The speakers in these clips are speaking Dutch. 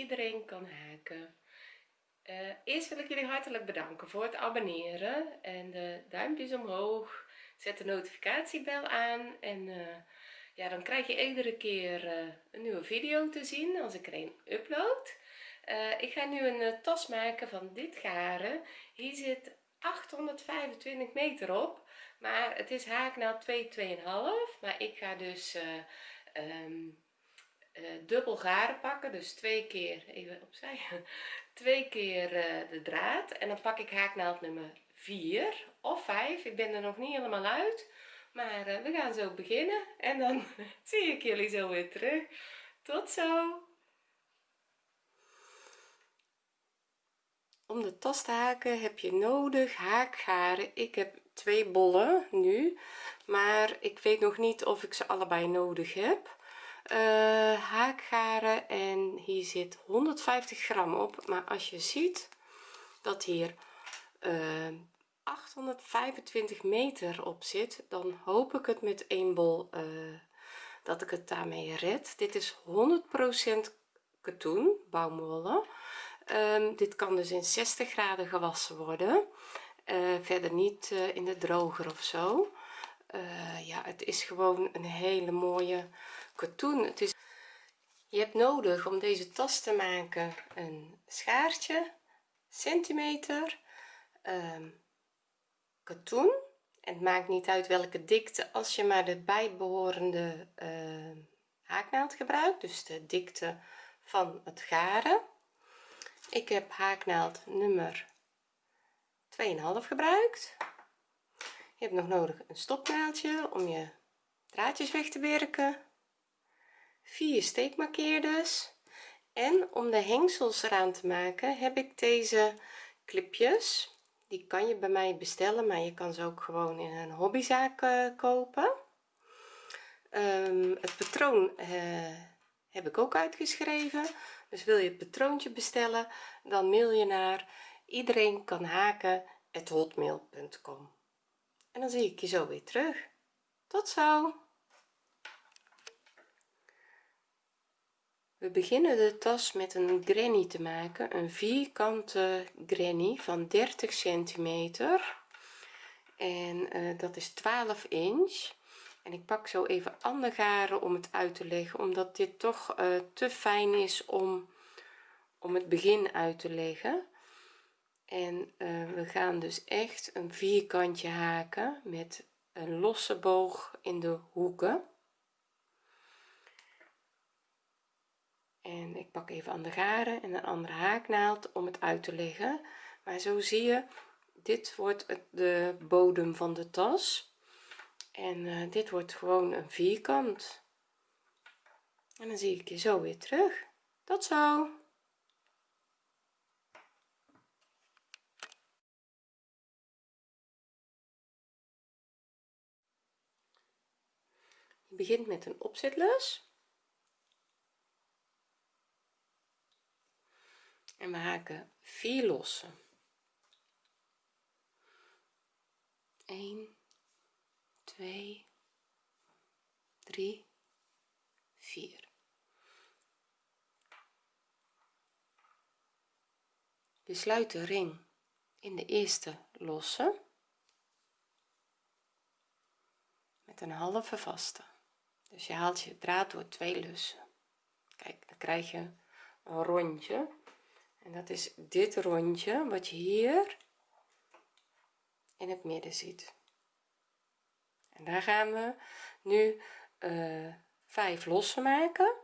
iedereen kan haken uh, eerst wil ik jullie hartelijk bedanken voor het abonneren en de duimpjes omhoog. Zet de notificatiebel aan en uh, ja dan krijg je iedere keer uh, een nieuwe video te zien als ik er een upload. Ik ga nu een tas maken van dit garen. Hier zit 825 meter op maar het is haaknaald 2 2,5 maar ik ga dus uh, dubbel garen pakken. Dus twee keer even opzij. Twee keer uh, de draad. En dan pak ik haaknaald nummer 4 of 5 ik ben er nog niet helemaal uit. Maar uh, we gaan zo beginnen. En dan zie ik jullie zo weer terug. Tot zo. Om de tas te haken heb je nodig haakgaren. Ik heb twee bollen nu. Maar ik weet nog niet of ik ze allebei nodig heb uh, haakgaren en hier zit 150 gram op. Maar als je ziet dat hier uh, eh, 825 meter op zit dan hoop ik het met één bol uh, dat ik het daarmee red. Dit is 100% katoen baumwolle um, dit kan dus in 60 graden gewassen worden. Verder niet in de droger of zo. Ja het is gewoon een hele mooie katoen. Je hebt nodig om deze tas te maken een schaartje centimeter um, katoen. En het maakt niet uit welke dikte als je maar de bijbehorende uh, haaknaald gebruikt dus de dikte van het garen. Ik heb haaknaald nummer 2,5 gebruikt. Je hebt nog nodig een stopnaaldje om je draadjes weg te werken vier steekmarkeerders. En om de hengsels eraan te maken heb ik deze clipjes. Die kan je bij mij bestellen maar je kan ze ook gewoon in een hobbyzaak uh, kopen. Um, het patroon uh, heb ik ook uitgeschreven. Dus wil je het patroontje bestellen dan mail je naar iedereen kan haken hotmail.com en dan zie ik je zo weer terug. Tot zo we beginnen de tas met een granny te maken een vierkante granny van 30 centimeter. En uh, dat is 12 inch. En ik pak zo even andere garen om het uit te leggen omdat dit toch uh, te fijn is om om het begin uit te leggen. En uh, we gaan dus echt een vierkantje haken met een losse boog in de hoeken en ik pak even aan de garen en een andere haaknaald om het uit te leggen. Maar zo zie je dit wordt de bodem van de tas. En uh, dit wordt gewoon een vierkant. En dan zie ik je zo weer terug. Tot zo! Je begint met een opzetlus en we haken 4 losse 1 2 3 4 we sluiten de ring in de eerste losse met een halve vaste. Dus je haalt je draad door twee lussen. Kijk dan krijg je een rondje en dat is dit rondje wat je hier in het midden ziet. En daar gaan we nu uh, vijf losse maken.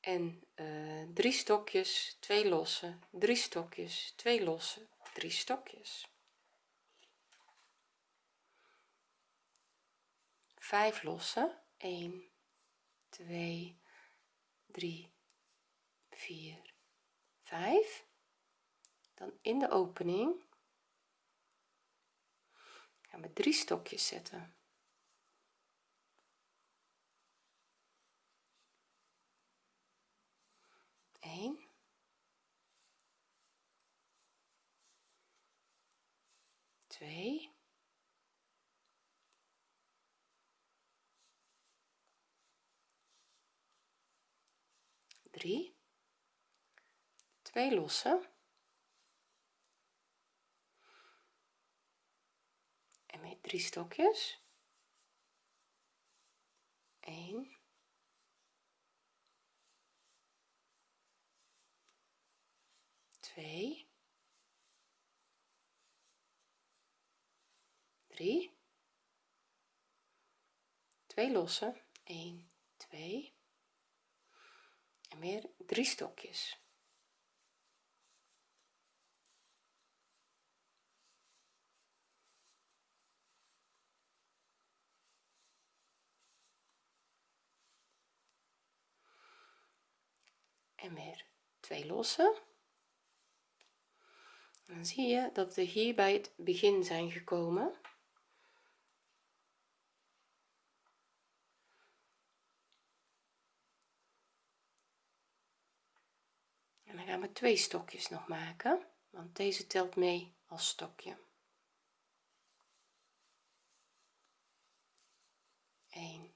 En uh, drie stokjes twee losse drie stokjes twee losse drie stokjes. Vijf losse 1 2 3 4 5 dan in de opening gaan we drie stokjes zetten. Eén, twee, 3 2 lossen. En weer drie stokjes. 1 2 3 2 lossen. 1 2 en weer drie stokjes en weer twee lossen dan zie je dat we hier bij het begin zijn gekomen. En dan gaan we twee stokjes nog maken want deze telt mee als stokje. 1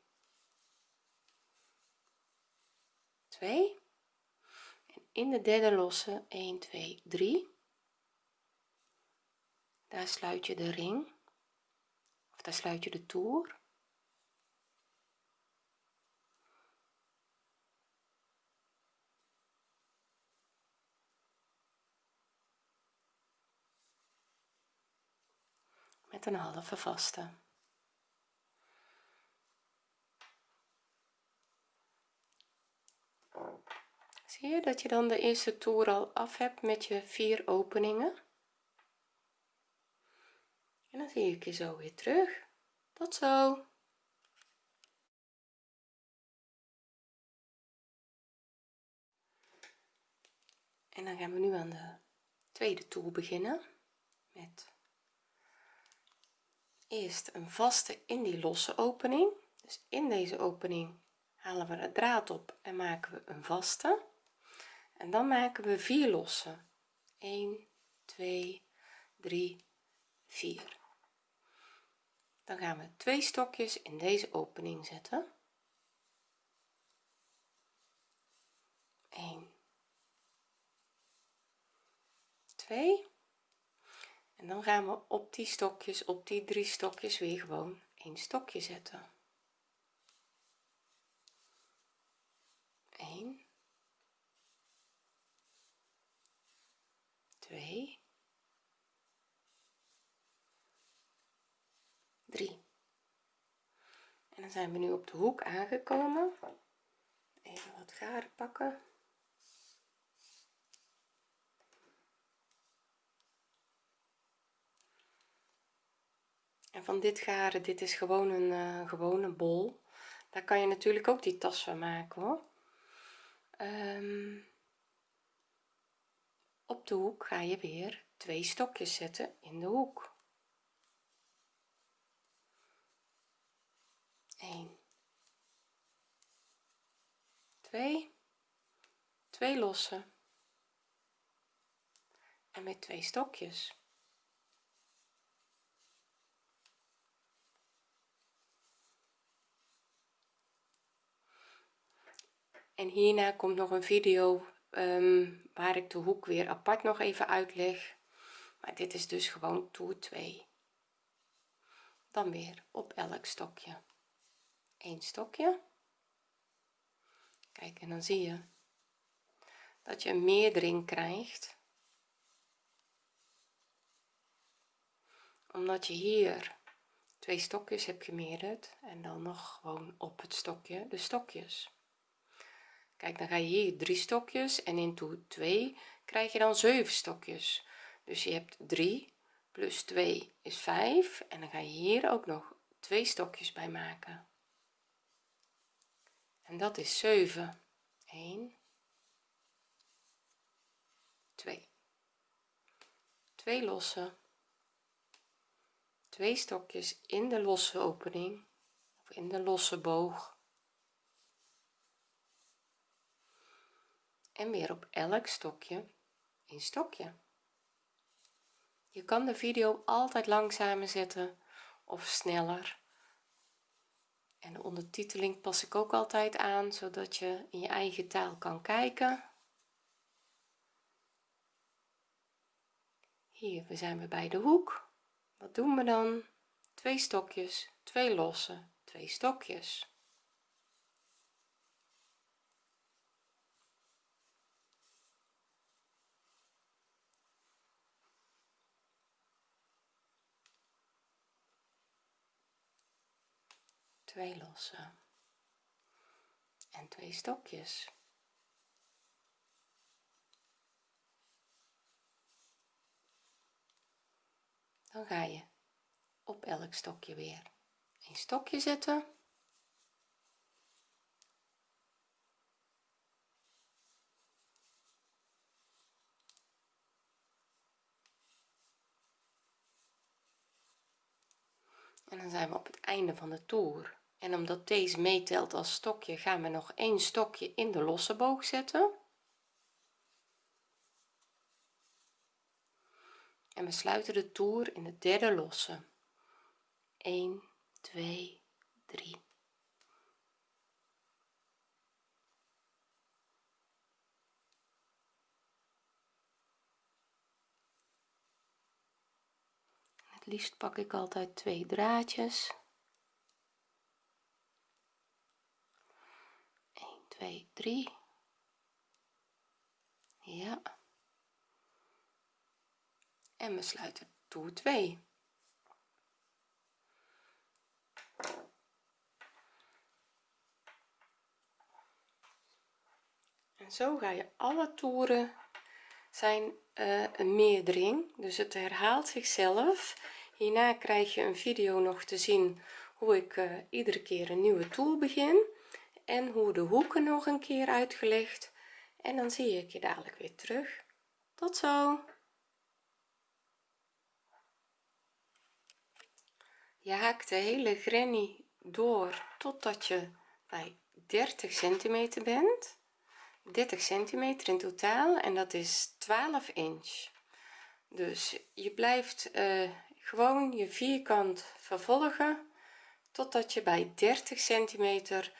2 en in de derde losse 1 2 3 daar sluit je de ring. Of daar sluit je de toer. Met een halve vaste zie je dat je dan de eerste toer al af hebt met je vier openingen. En dan zie ik je zo weer terug. Tot zo. En dan gaan we nu aan de tweede toer beginnen met eerst een vaste in die losse opening. Dus in deze opening halen we de draad op en maken we een vaste en dan maken we vier losse 1 2 3 4 dan gaan we twee stokjes in deze opening zetten. 1 2 en dan gaan we op die stokjes op die drie stokjes weer gewoon een stokje zetten 1 2 3 en dan zijn we nu op de hoek aangekomen. Even wat garen pakken. En van dit garen dit is gewoon een uh, gewone bol. Daar kan je natuurlijk ook die tas van maken hoor. Um, op de hoek ga je weer twee stokjes zetten in de hoek 1 2 2 lossen. En met twee stokjes. En hierna komt nog een video um, waar ik de hoek weer apart nog even uitleg. Maar dit is dus gewoon toer 2 dan weer op elk stokje een stokje. Kijk en dan zie je dat je een meerdering krijgt. Omdat je hier twee stokjes hebt gemeerderd en dan nog gewoon op het stokje de stokjes. Kijk dan ga je hier drie stokjes en in toer 2 krijg je dan 7 stokjes. Dus je hebt 3 plus 2 is 5 en dan ga je hier ook nog twee stokjes bij maken en dat is 7 1 2 2 losse twee stokjes in de losse opening. Of in de losse boog. En weer op elk stokje een stokje. Je kan de video altijd langzamer zetten of sneller en de ondertiteling pas ik ook altijd aan zodat je in je eigen taal kan kijken. Hier we zijn we bij de hoek. Wat doen we dan? Twee stokjes twee losse twee stokjes twee losse en twee stokjes. Dan ga je op elk stokje weer een stokje zetten. En dan zijn we op het einde van de toer en omdat deze meetelt als stokje gaan we nog een stokje in de losse boog zetten. En we sluiten de toer in de derde losse. 1 2 3 het liefst pak ik altijd twee draadjes 1 2 3 ja. En we sluiten toer 2 en zo ga je alle toeren zijn uh, een meerdering. Dus het herhaalt zichzelf. Hierna krijg je een video nog te zien hoe ik uh, iedere keer een nieuwe toer begin en hoe de hoeken nog een keer uitgelegd. En dan zie ik je dadelijk weer terug. Tot zo. Je haakt de hele granny door totdat je bij 30 centimeter bent. 30 centimeter in totaal en dat is 12 inch. Dus je blijft uh, gewoon je vierkant vervolgen totdat je bij 30 centimeter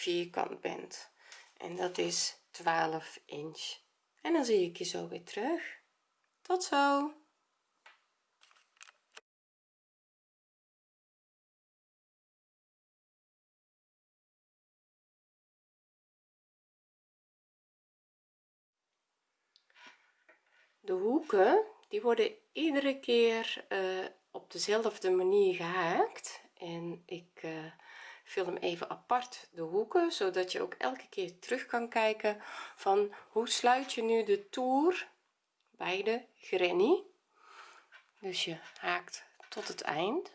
vierkant bent. En dat is 12 inch. En dan zie ik je zo weer terug. Tot zo. De hoeken die worden iedere keer uh, op dezelfde manier gehaakt. En ik uh, film even apart de hoeken zodat je ook elke keer terug kan kijken van hoe sluit je nu de toer bij de granny. Dus je haakt tot het eind.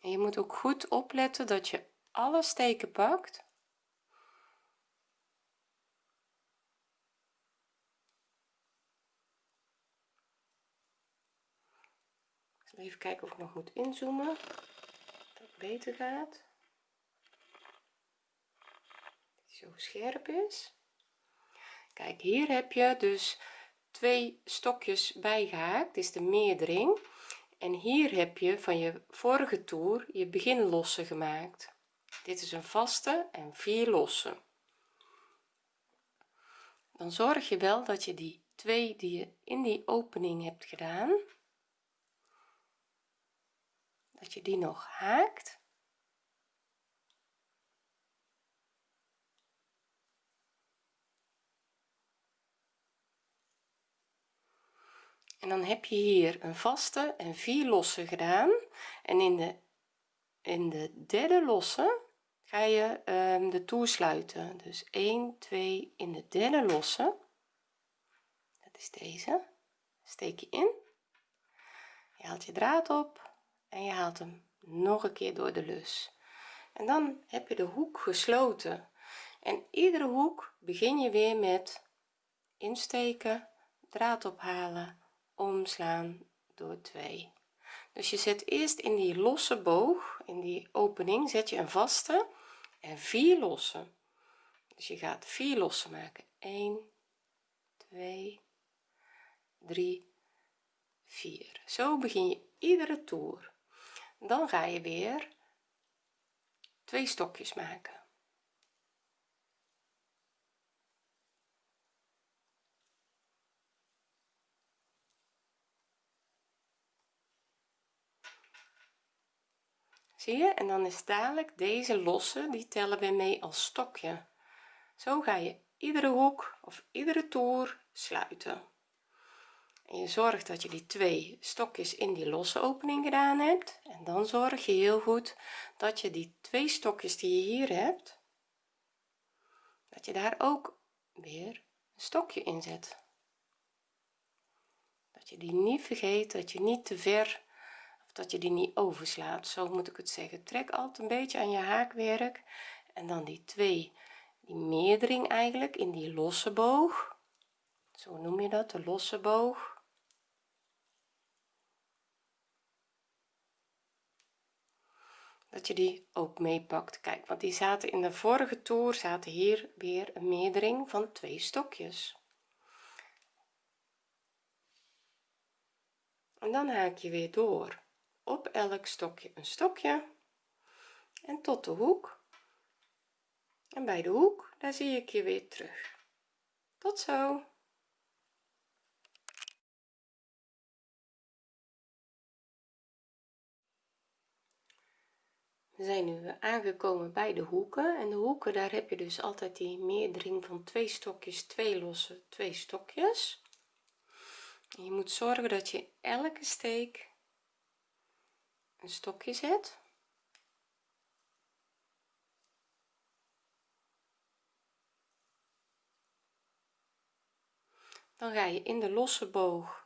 En je moet ook goed opletten dat je alle steken pakt even kijken of ik nog moet inzoomen. Dat het beter gaat. Zo scherp is. Kijk hier heb je dus twee stokjes bijgehaakt. Is de meerdering en hier heb je van je vorige toer je beginlosse gemaakt. Dit is een vaste en vier losse. Dan zorg je wel dat je die twee die je in die opening hebt gedaan dat je die nog haakt. En dan heb je hier een vaste en vier losse gedaan. En in de in de derde losse ga je um, de toer sluiten. Dus 1 2 in de derde losse. Dat is deze. Steek je in. Je haalt je draad op en je haalt hem nog een keer door de lus. En dan heb je de hoek gesloten. En iedere hoek begin je weer met insteken draad ophalen omslaan door 2 dus je zet eerst in die losse boog in die opening zet je een vaste en vier losse. Dus je gaat vier losse maken. 1 2 3 4 zo begin je iedere toer dan ga je weer twee stokjes maken. Zie je? En dan is dadelijk deze losse die tellen we mee als stokje. Zo ga je iedere hoek of iedere toer sluiten. en je zorgt dat je die twee stokjes in die losse opening gedaan hebt. En dan zorg je heel goed dat je die twee stokjes die je hier hebt dat je daar ook weer een stokje in zet. Dat je die niet vergeet dat je niet te ver of dat je die niet overslaat. Zo moet ik het zeggen. Trek altijd een beetje aan je haakwerk. En dan die twee die meerdering eigenlijk in die losse boog. Zo noem je dat de losse boog dat je die ook meepakt. Kijk want die zaten in de vorige toer zaten hier weer een meerdering van twee stokjes. En dan haak je weer door. Op elk stokje een stokje. En tot de hoek. En bij de hoek daar zie ik je weer terug. Tot zo we zijn nu aangekomen bij de hoeken. En de hoeken daar heb je dus altijd die meerdering van twee stokjes twee losse twee stokjes. Je moet zorgen dat je elke steek een stokje zet. Dan ga je in de losse boog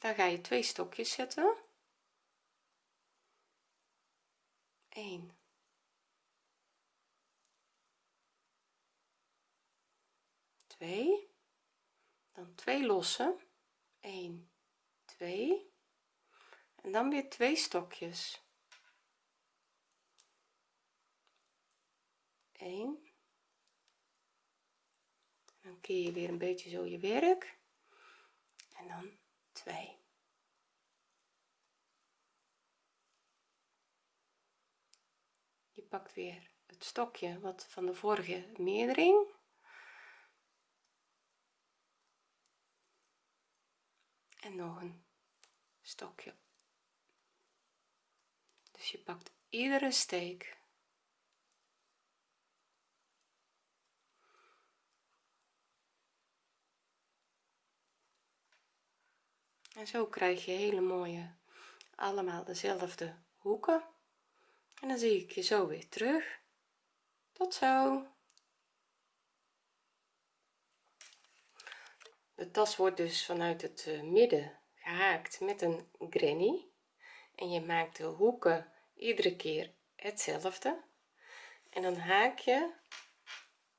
daar ga je twee stokjes zetten 1 2 dan twee losse. 1 2 en dan weer twee stokjes. 1 dan keer je weer een beetje zo je werk. En dan 2 pakt weer het stokje wat van de vorige meerdering. En nog een stokje. Dus je pakt iedere steek. En zo krijg je hele mooie allemaal dezelfde hoeken en dan zie ik je zo weer terug. Tot zo. De tas wordt dus vanuit het eh, midden gehaakt met een granny. En je maakt de hoeken iedere keer hetzelfde. En dan haak je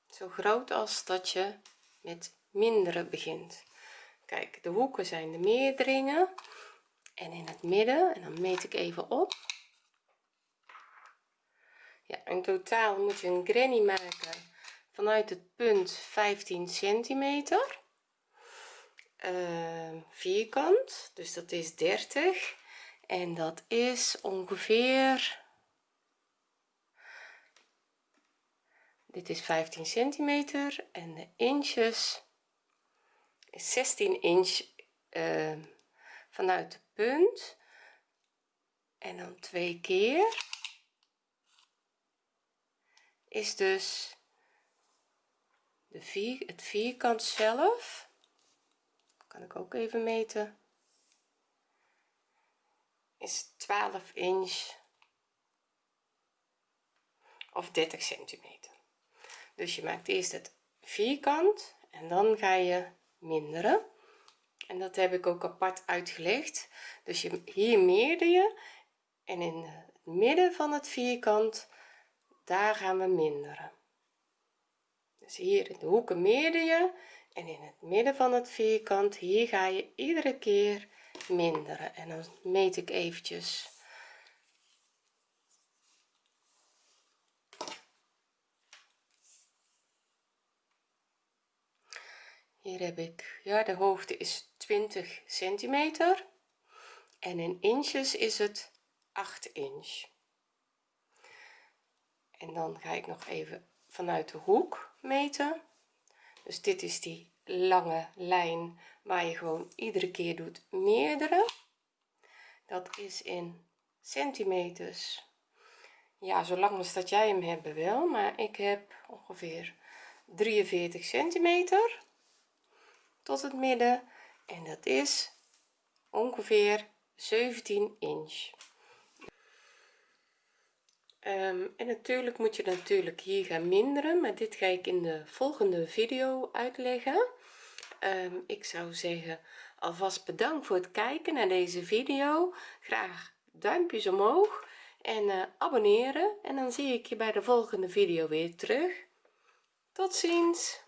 zo groot als dat je met mindere begint. Kijk de hoeken zijn de meerderingen en in het midden en dan meet ik even op ja in totaal moet je een granny maken vanuit het punt 15 centimeter uh, vierkant dus dat is 30 en dat is ongeveer dit is 15 centimeter en de inches is 16 inch uh, vanuit de punt. En dan twee keer is dus de vier het vierkant zelf. Kan ik ook even meten. Is 12 inch of 30 centimeter. Dus je maakt eerst het vierkant en dan ga je minderen. En dat heb ik ook apart uitgelegd. Dus je hier meerder je en in het midden van het vierkant daar gaan we minderen. Dus hier in de hoeken meerder je en in het midden van het vierkant hier ga je iedere keer minderen. En dan meet ik eventjes. Hier heb ik ja de hoogte is 20 centimeter en in inches is het 8 inch en dan ga ik nog even vanuit de hoek meten. Dus dit is die lange lijn waar je gewoon iedere keer doet meerdere. Dat is in centimeters. Ja zolang als dat jij hem hebben wil maar ik heb ongeveer 43 centimeter tot het midden. En dat is ongeveer 17 inch um, en natuurlijk moet je natuurlijk hier gaan minderen maar dit ga ik in de volgende video uitleggen. Um, ik zou zeggen alvast bedankt voor het kijken naar deze video. Graag duimpjes omhoog en uh, abonneren. En dan zie ik je bij de volgende video weer terug. Tot ziens